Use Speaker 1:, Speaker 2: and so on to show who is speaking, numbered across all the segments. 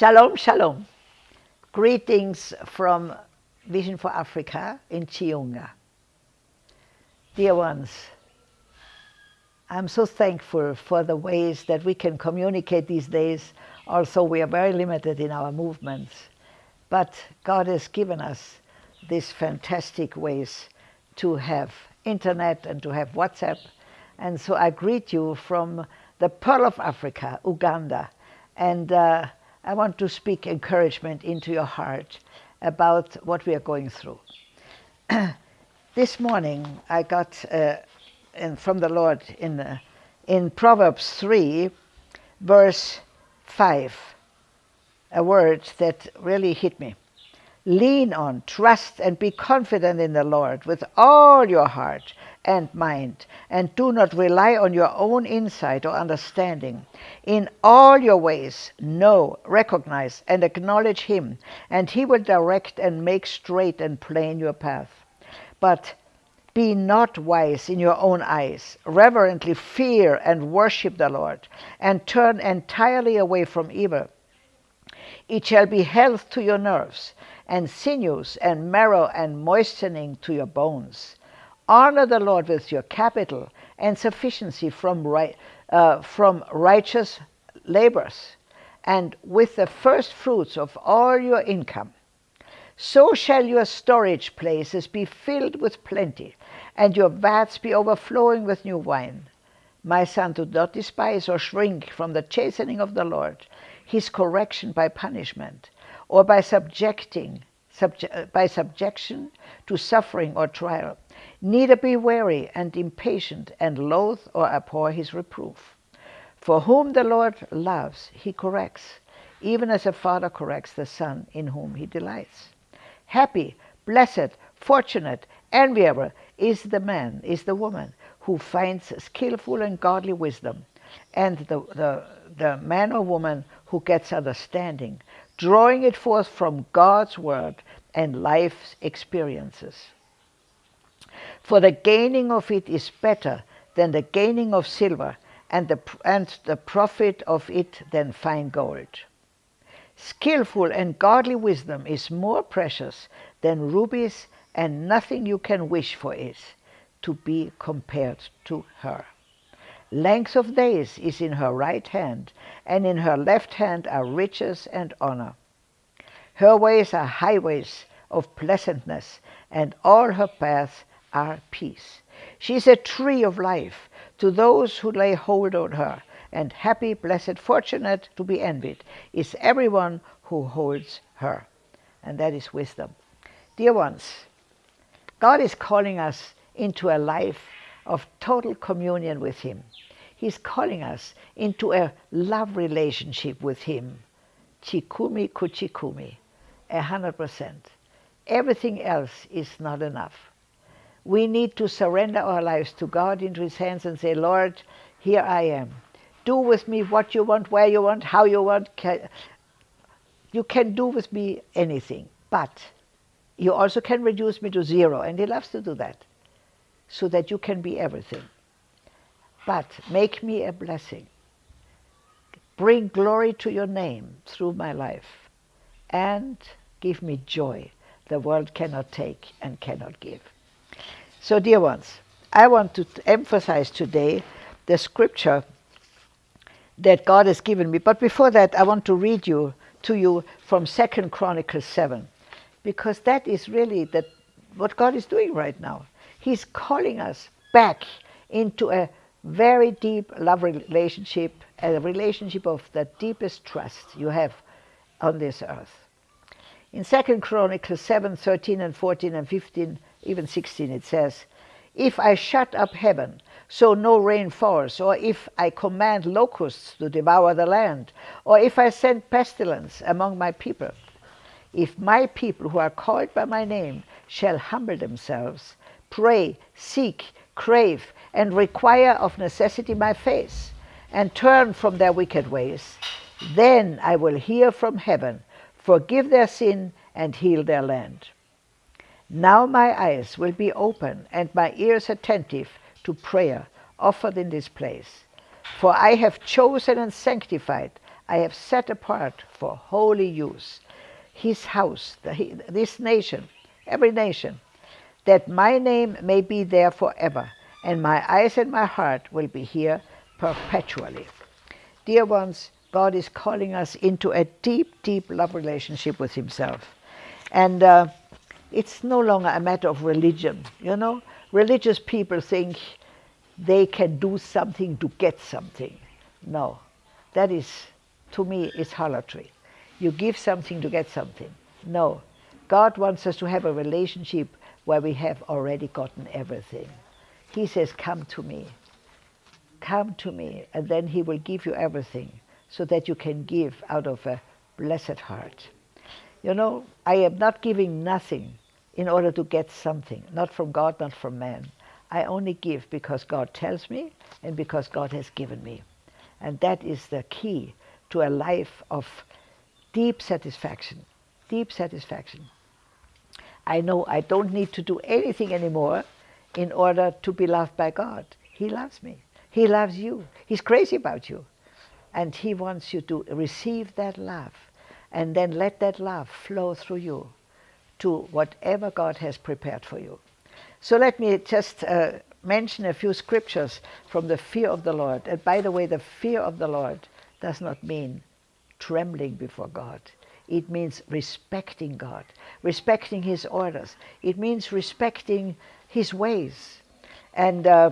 Speaker 1: Shalom, shalom. Greetings from Vision for Africa in Chiunga. Dear ones, I'm so thankful for the ways that we can communicate these days. Also, we are very limited in our movements. But God has given us these fantastic ways to have internet and to have WhatsApp. And so I greet you from the Pearl of Africa, Uganda. And uh, I want to speak encouragement into your heart about what we are going through. this morning I got uh, in, from the Lord in, uh, in Proverbs 3, verse 5, a word that really hit me. Lean on, trust, and be confident in the Lord with all your heart and mind, and do not rely on your own insight or understanding. In all your ways, know, recognize, and acknowledge Him, and He will direct and make straight and plain your path. But be not wise in your own eyes. Reverently fear and worship the Lord, and turn entirely away from evil. It shall be health to your nerves, and sinews, and marrow, and moistening to your bones. Honor the Lord with your capital and sufficiency from, right, uh, from righteous labors, and with the first fruits of all your income. So shall your storage places be filled with plenty, and your vats be overflowing with new wine. My son, do not despise or shrink from the chastening of the Lord, his correction by punishment, or by subjecting subje by subjection to suffering or trial. Neither be weary and impatient, and loathe or abhor his reproof. For whom the Lord loves, he corrects, even as a father corrects the son in whom he delights. Happy, blessed, fortunate, enviable is the man, is the woman who finds skillful and godly wisdom, and the, the, the man or woman who gets understanding, drawing it forth from God's word and life's experiences. For the gaining of it is better than the gaining of silver, and the, and the profit of it than fine gold. Skillful and godly wisdom is more precious than rubies, and nothing you can wish for is to be compared to her. Length of days is in her right hand, and in her left hand are riches and honor. Her ways are highways of pleasantness, and all her paths are peace. She is a tree of life to those who lay hold on her, and happy, blessed, fortunate to be envied is everyone who holds her. And that is wisdom. Dear ones, God is calling us into a life of total communion with Him. He's calling us into a love relationship with Him. Chikumi kuchikumi, a hundred percent. Everything else is not enough. We need to surrender our lives to God into His hands and say, Lord, here I am. Do with me what you want, where you want, how you want. You can do with me anything, but you also can reduce me to zero, and He loves to do that, so that you can be everything. But make me a blessing. Bring glory to your name through my life, and give me joy the world cannot take and cannot give. So, dear ones, I want to emphasize today the scripture that God has given me. But before that, I want to read you to you from Second Chronicles 7, because that is really the, what God is doing right now. He's calling us back into a very deep love relationship, a relationship of the deepest trust you have on this earth. In Second Chronicles 7, 13 and 14 and 15, even 16, it says, If I shut up heaven, so no rain falls, or if I command locusts to devour the land, or if I send pestilence among my people, if my people who are called by my name shall humble themselves, pray, seek, crave, and require of necessity my face, and turn from their wicked ways, then I will hear from heaven forgive their sin, and heal their land. Now my eyes will be open and my ears attentive to prayer offered in this place. For I have chosen and sanctified I have set apart for holy use his house, the, this nation, every nation, that my name may be there forever, and my eyes and my heart will be here perpetually. Dear ones, God is calling us into a deep, deep love relationship with Himself. And uh, it's no longer a matter of religion. You know, religious people think they can do something to get something. No, that is, to me, is harlotry. You give something to get something. No, God wants us to have a relationship where we have already gotten everything. He says, Come to me. Come to me, and then He will give you everything so that you can give out of a blessed heart. You know, I am not giving nothing in order to get something, not from God, not from man. I only give because God tells me and because God has given me. And that is the key to a life of deep satisfaction. Deep satisfaction. I know I don't need to do anything anymore in order to be loved by God. He loves me. He loves you. He's crazy about you. And He wants you to receive that love and then let that love flow through you to whatever God has prepared for you. So let me just uh, mention a few scriptures from the fear of the Lord. And by the way, the fear of the Lord does not mean trembling before God. It means respecting God, respecting His orders. It means respecting His ways. And uh,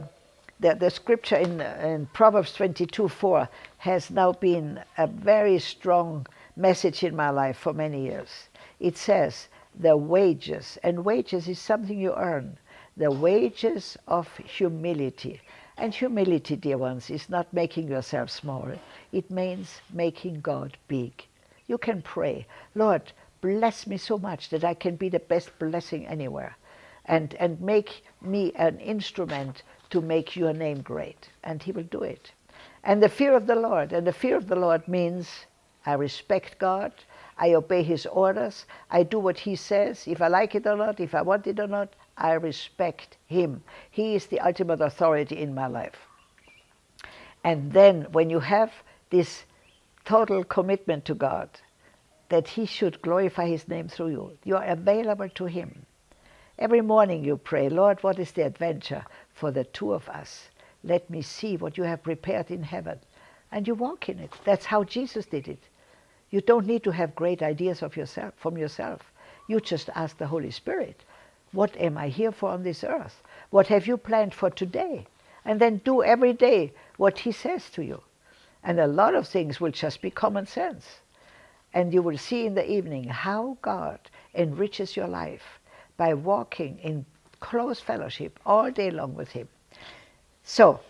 Speaker 1: the, the scripture in, in Proverbs 22 4 has now been a very strong message in my life for many years. It says, the wages, and wages is something you earn, the wages of humility. And humility, dear ones, is not making yourself small. It means making God big. You can pray, Lord, bless me so much that I can be the best blessing anywhere. And, and make me an instrument to make your name great. And he will do it. And the fear of the Lord. And the fear of the Lord means I respect God. I obey his orders. I do what he says. If I like it or not, if I want it or not, I respect him. He is the ultimate authority in my life. And then when you have this total commitment to God, that he should glorify his name through you, you are available to him. Every morning you pray, Lord, what is the adventure for the two of us? Let me see what you have prepared in heaven. And you walk in it. That's how Jesus did it. You don't need to have great ideas of yourself from yourself. You just ask the Holy Spirit, what am I here for on this earth? What have you planned for today? And then do every day what he says to you. And a lot of things will just be common sense. And you will see in the evening how God enriches your life by walking in close fellowship all day long with him. So,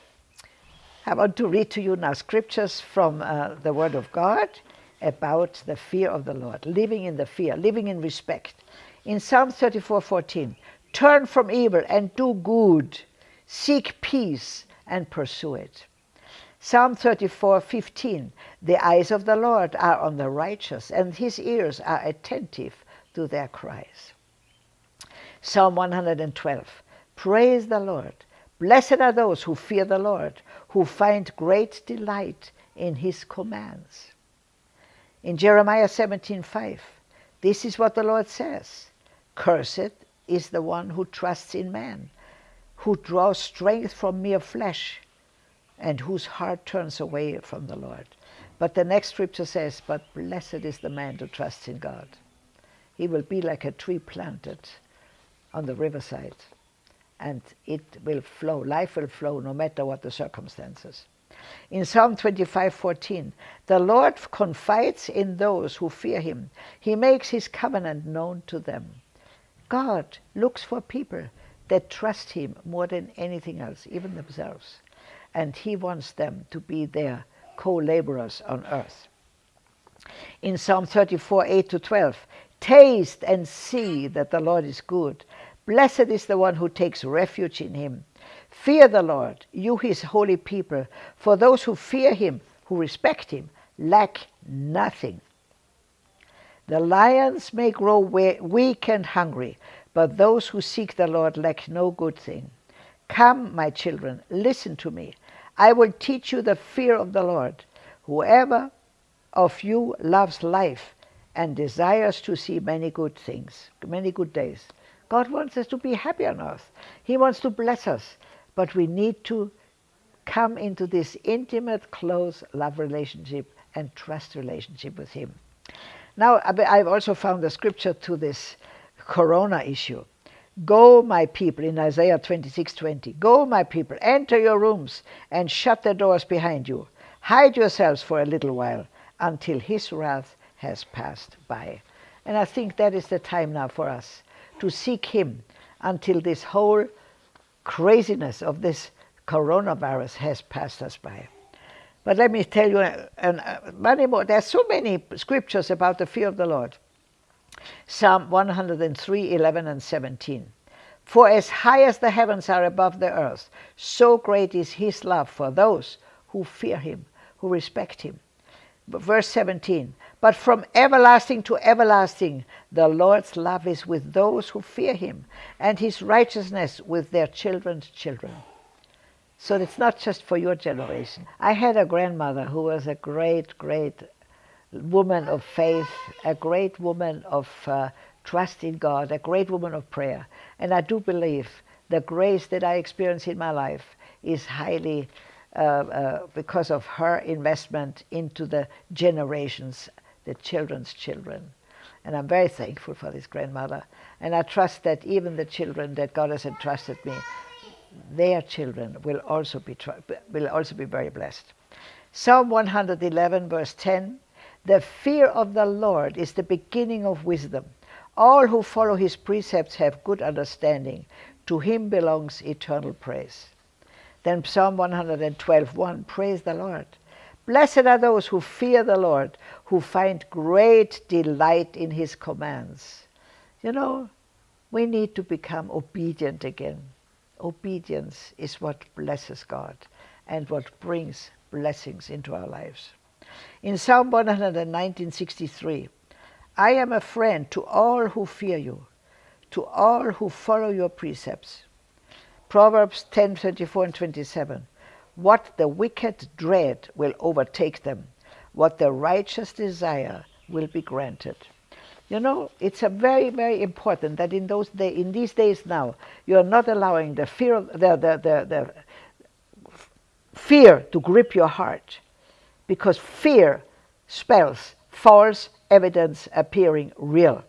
Speaker 1: I want to read to you now scriptures from uh, the Word of God about the fear of the Lord, living in the fear, living in respect. In Psalm 34:14, turn from evil and do good, seek peace and pursue it. Psalm 34:15, the eyes of the Lord are on the righteous, and his ears are attentive to their cries. Psalm 112, praise the Lord. Blessed are those who fear the Lord, who find great delight in his commands. In Jeremiah 17:5, this is what the Lord says Cursed is the one who trusts in man, who draws strength from mere flesh, and whose heart turns away from the Lord. But the next scripture says, But blessed is the man who trusts in God. He will be like a tree planted on the riverside, and it will flow. Life will flow no matter what the circumstances. In Psalm 25:14, the Lord confides in those who fear him. He makes his covenant known to them. God looks for people that trust him more than anything else, even themselves. And he wants them to be their co-laborers on earth. In Psalm 34, 8 to 12, taste and see that the Lord is good. Blessed is the one who takes refuge in him. Fear the Lord, you his holy people, for those who fear him, who respect him, lack nothing. The lions may grow weak and hungry, but those who seek the Lord lack no good thing. Come, my children, listen to me. I will teach you the fear of the Lord. Whoever of you loves life and desires to see many good things, many good days. God wants us to be happy on earth. He wants to bless us. But we need to come into this intimate, close love relationship and trust relationship with Him. Now, I've also found a scripture to this corona issue. Go, my people, in Isaiah 26 20. Go, my people, enter your rooms and shut the doors behind you. Hide yourselves for a little while until his wrath has passed by. And I think that is the time now for us to seek him until this whole craziness of this coronavirus has passed us by. But let me tell you, uh, uh, many more. There are so many scriptures about the fear of the Lord. Psalm 103, 11 and 17. For as high as the heavens are above the earth, so great is his love for those who fear him, who respect him. Verse 17. But from everlasting to everlasting, the Lord's love is with those who fear him, and his righteousness with their children's children. So it's not just for your generation. I had a grandmother who was a great, great woman of faith, a great woman of uh, trust in God, a great woman of prayer. And I do believe the grace that I experience in my life is highly Uh, uh, because of her investment into the generations, the children's children. And I'm very thankful for this grandmother. And I trust that even the children that God has entrusted me their children will also be will also be very blessed. Psalm 111 verse 10 The fear of the Lord is the beginning of wisdom. All who follow his precepts have good understanding. To him belongs eternal praise. Then Psalm 112 1 Praise the Lord. Blessed are those who fear the Lord, who find great delight in his commands. You know, we need to become obedient again obedience is what blesses God and what brings blessings into our lives. In Psalm 119:63, I am a friend to all who fear you, to all who follow your precepts. Proverbs 10:34 and 27, what the wicked dread will overtake them, what the righteous desire will be granted. You know, it's a very, very important that in those day, in these days now, you are not allowing the fear of the, the, the, the fear to grip your heart, because fear spells false evidence appearing real.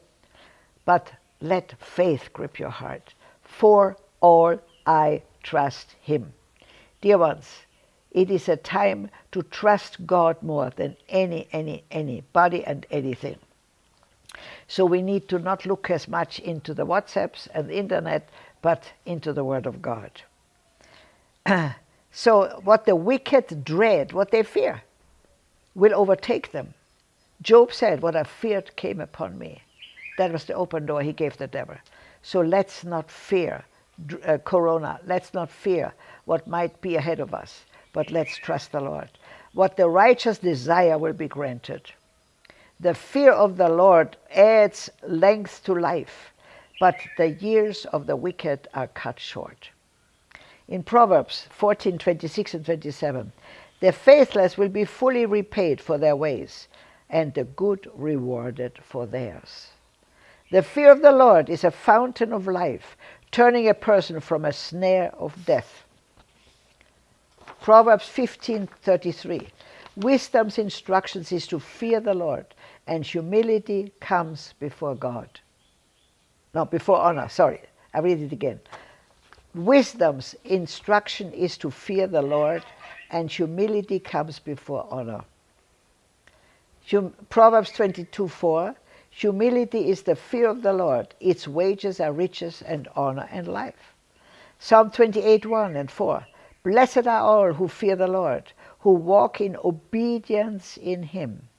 Speaker 1: But let faith grip your heart. For all I trust Him. Dear ones, it is a time to trust God more than any, any, anybody and anything. So we need to not look as much into the WhatsApps and the internet, but into the Word of God. so what the wicked dread, what they fear, will overtake them. Job said, what I feared came upon me. That was the open door he gave the devil. So let's not fear uh, Corona. Let's not fear what might be ahead of us, but let's trust the Lord. What the righteous desire will be granted. The fear of the Lord adds length to life, but the years of the wicked are cut short. In Proverbs 14, 26 and 27, the faithless will be fully repaid for their ways, and the good rewarded for theirs. The fear of the Lord is a fountain of life, turning a person from a snare of death. Proverbs 15:33 Wisdom's instructions is to fear the Lord, and humility comes before God. No, before honor, sorry. I read it again. Wisdom's instruction is to fear the Lord, and humility comes before honor. Proverbs 22 4 Humility is the fear of the Lord. Its wages are riches and honor and life. Psalm 28 1 and 4 Blessed are all who fear the Lord, who walk in obedience in Him.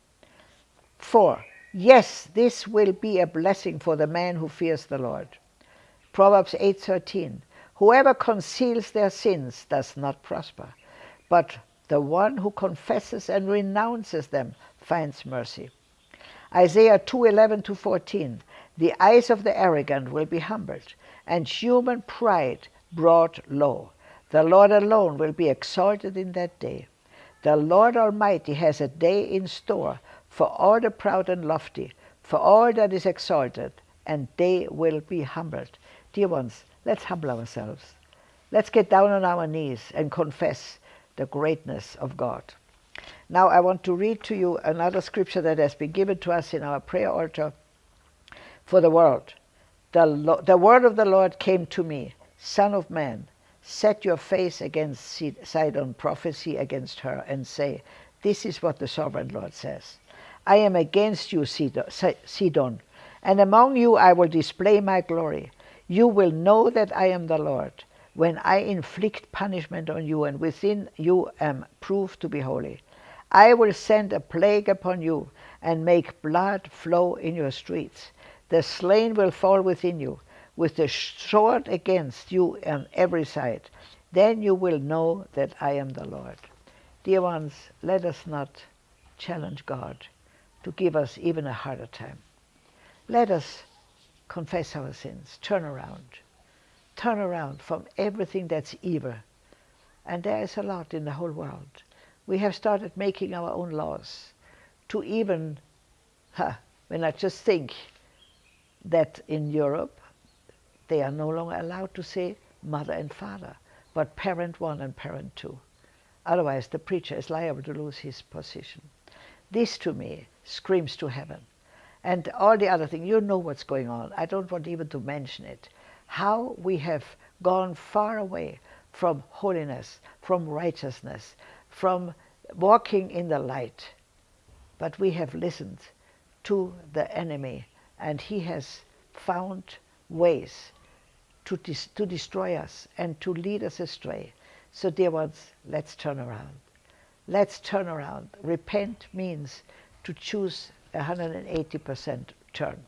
Speaker 1: 4. Yes, this will be a blessing for the man who fears the Lord. Proverbs 8:13. Whoever conceals their sins does not prosper, but the one who confesses and renounces them finds mercy. Isaiah 2:11 to 14. The eyes of the arrogant will be humbled, and human pride brought low. The Lord alone will be exalted in that day. The Lord Almighty has a day in store for all the proud and lofty, for all that is exalted, and they will be humbled. Dear ones, let's humble ourselves. Let's get down on our knees and confess the greatness of God. Now I want to read to you another scripture that has been given to us in our prayer altar for the world. The, the word of the Lord came to me, Son of man, set your face against Sidon, prophecy against her, and say, This is what the sovereign Lord says. I am against you, Sidon, and among you I will display my glory. You will know that I am the Lord when I inflict punishment on you, and within you am proved to be holy. I will send a plague upon you and make blood flow in your streets. The slain will fall within you, with the sword against you on every side. Then you will know that I am the Lord. Dear ones, let us not challenge God to give us even a harder time. Let us confess our sins, turn around, turn around from everything that's evil. And there is a lot in the whole world. We have started making our own laws to even, huh, when I just think that in Europe they are no longer allowed to say mother and father, but parent one and parent two. Otherwise, the preacher is liable to lose his position. This to me screams to heaven. And all the other things, you know what's going on. I don't want even to mention it. How we have gone far away from holiness, from righteousness, from walking in the light. But we have listened to the enemy and he has found ways to, dis to destroy us and to lead us astray. So, dear ones, let's turn around. Let's turn around. Repent means to choose a 180% turn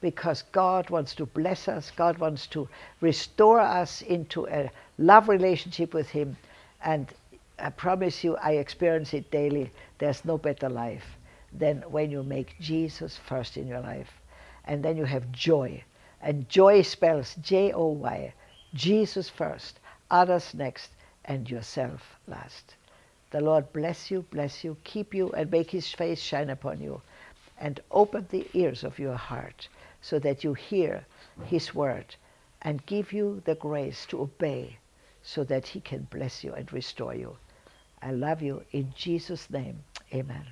Speaker 1: because God wants to bless us, God wants to restore us into a love relationship with Him. And I promise you, I experience it daily. There's no better life than when you make Jesus first in your life and then you have joy. And joy spells J O Y, Jesus first, others next, and yourself last. The Lord bless you, bless you, keep you, and make his face shine upon you, and open the ears of your heart so that you hear his word and give you the grace to obey so that he can bless you and restore you. I love you in Jesus' name. Amen.